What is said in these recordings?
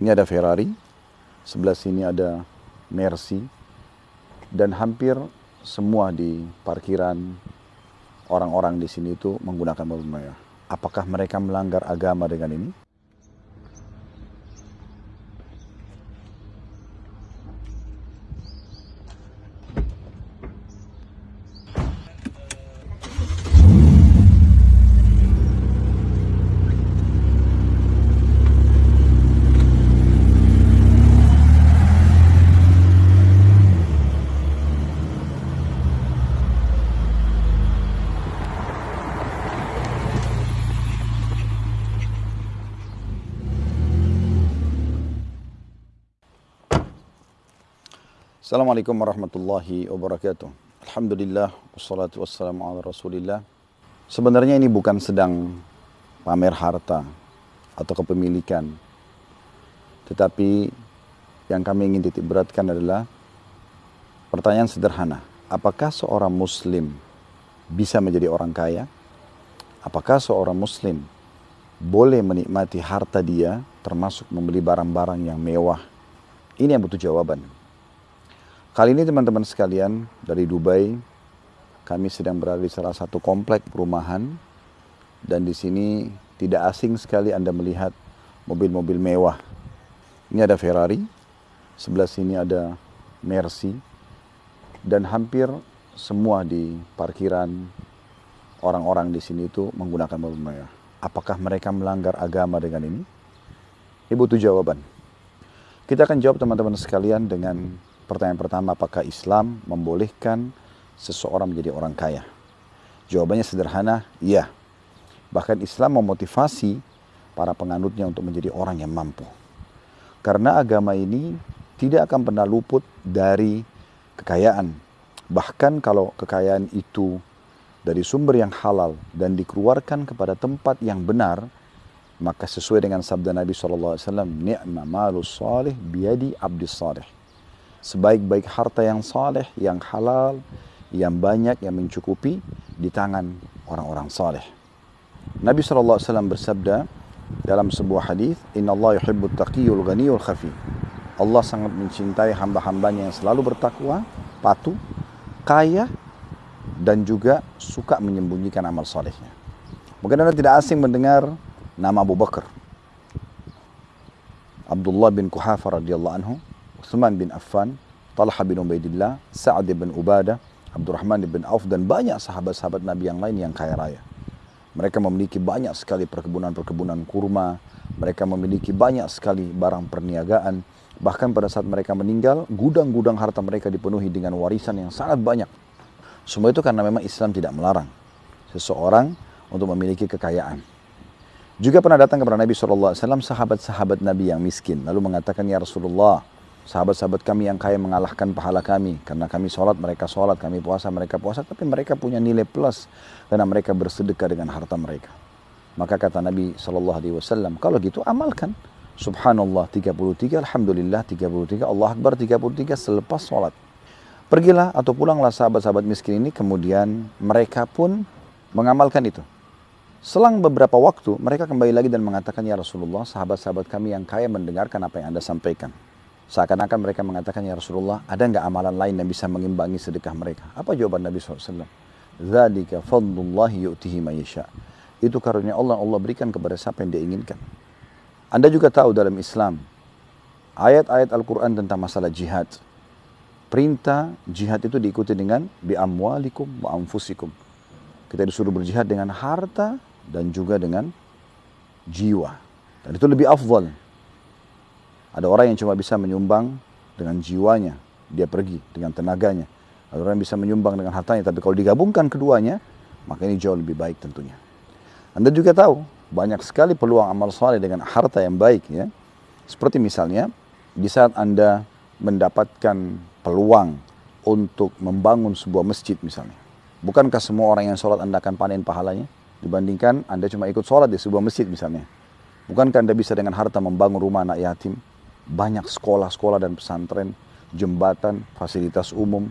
Ini ada Ferrari, sebelah sini ada Mercy, dan hampir semua di parkiran orang-orang di sini itu menggunakan mobil mewah. Apakah mereka melanggar agama dengan ini? Assalamualaikum warahmatullahi wabarakatuh. Alhamdulillah, wassalatu wassalamu ala rasulillah. Sebenarnya ini bukan sedang pamer harta atau kepemilikan. Tetapi yang kami ingin titik beratkan adalah pertanyaan sederhana. Apakah seorang muslim bisa menjadi orang kaya? Apakah seorang muslim boleh menikmati harta dia termasuk membeli barang-barang yang mewah? Ini yang butuh jawaban. Kali ini teman-teman sekalian dari Dubai, kami sedang berada di salah satu komplek perumahan dan di sini tidak asing sekali Anda melihat mobil-mobil mewah. Ini ada Ferrari, sebelah sini ada Mercy dan hampir semua di parkiran orang-orang di sini itu menggunakan mobil mewah. Apakah mereka melanggar agama dengan ini? Ini butuh jawaban. Kita akan jawab teman-teman sekalian dengan Pertanyaan pertama, apakah Islam membolehkan seseorang menjadi orang kaya? Jawabannya sederhana, iya. Bahkan Islam memotivasi para penganutnya untuk menjadi orang yang mampu. Karena agama ini tidak akan pernah luput dari kekayaan. Bahkan kalau kekayaan itu dari sumber yang halal dan dikeluarkan kepada tempat yang benar, maka sesuai dengan sabda Nabi SAW, ni'ma malus salih biadi abdis salih sebaik-baik harta yang saleh, yang halal, yang banyak, yang mencukupi di tangan orang-orang saleh. Nabi SAW bersabda dalam sebuah hadis, Inna Allah yuhibbu taqiyul ghaniyul khafi. Allah sangat mencintai hamba-hambanya yang selalu bertakwa, patuh, kaya, dan juga suka menyembunyikan amal salehnya. Mungkin Anda tidak asing mendengar nama Abu Bakar. Abdullah bin Kuhafa radhiyallahu anhu Uthman bin Affan, Talha bin Ubaidillah, Sa'ad bin Ubadah, Abdurrahman bin Auf dan banyak sahabat-sahabat Nabi yang lain yang kaya raya. Mereka memiliki banyak sekali perkebunan-perkebunan kurma, mereka memiliki banyak sekali barang perniagaan, bahkan pada saat mereka meninggal, gudang-gudang harta mereka dipenuhi dengan warisan yang sangat banyak. Semua itu karena memang Islam tidak melarang seseorang untuk memiliki kekayaan. Juga pernah datang kepada Nabi SAW sahabat-sahabat Nabi yang miskin, lalu mengatakan, Ya Rasulullah, sahabat-sahabat kami yang kaya mengalahkan pahala kami. Karena kami sholat mereka sholat kami puasa mereka puasa. Tapi mereka punya nilai plus karena mereka bersedekah dengan harta mereka. Maka kata Nabi Shallallahu Alaihi Wasallam kalau gitu amalkan. Subhanallah 33 Alhamdulillah 33 Allah Akbar 33 selepas sholat. Pergilah atau pulanglah sahabat-sahabat miskin ini. Kemudian mereka pun mengamalkan itu. Selang beberapa waktu mereka kembali lagi dan mengatakan ya Rasulullah sahabat-sahabat kami yang kaya mendengarkan apa yang anda sampaikan Seakan-akan mereka mengatakan, Ya Rasulullah, ada nggak amalan lain yang bisa mengimbangi sedekah mereka? Apa jawaban Nabi SAW? Itu karunia Allah Allah berikan kepada siapa yang dia inginkan. Anda juga tahu dalam Islam, ayat-ayat Al-Quran tentang masalah jihad. Perintah jihad itu diikuti dengan bi amwalikum wa anfusikum. Kita disuruh berjihad dengan harta dan juga dengan jiwa. Dan itu lebih afdal ada orang yang cuma bisa menyumbang dengan jiwanya, dia pergi dengan tenaganya. Ada orang yang bisa menyumbang dengan hartanya, tapi kalau digabungkan keduanya, maka ini jauh lebih baik tentunya. Anda juga tahu, banyak sekali peluang amal soleh dengan harta yang baik ya. Seperti misalnya, di saat Anda mendapatkan peluang untuk membangun sebuah masjid misalnya. Bukankah semua orang yang sholat Anda akan panen pahalanya? Dibandingkan Anda cuma ikut sholat di sebuah masjid misalnya. Bukankah Anda bisa dengan harta membangun rumah anak yatim? Banyak sekolah-sekolah dan pesantren, jembatan, fasilitas umum.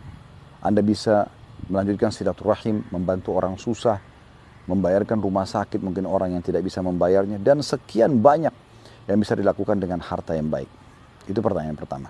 Anda bisa melanjutkan silaturahim, membantu orang susah, membayarkan rumah sakit mungkin orang yang tidak bisa membayarnya dan sekian banyak yang bisa dilakukan dengan harta yang baik? Itu pertanyaan pertama.